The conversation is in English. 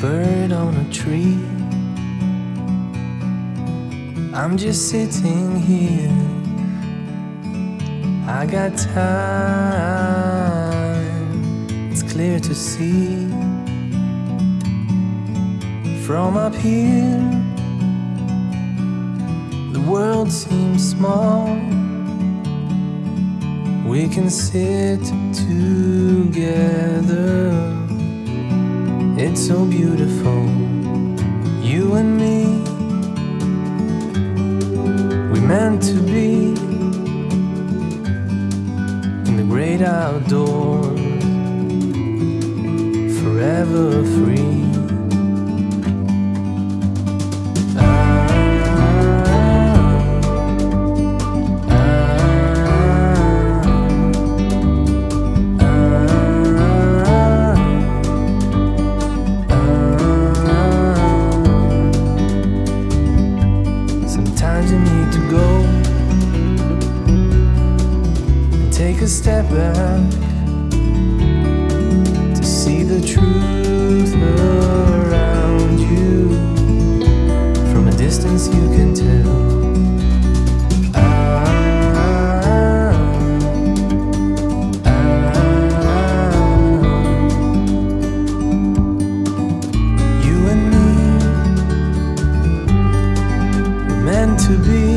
Bird on a tree. I'm just sitting here. I got time, it's clear to see. From up here, the world seems small. We can sit together. It's so beautiful, you and me. We meant to be in the great outdoors, forever free. Take a step back to see the truth around you. From a distance, you can tell. To be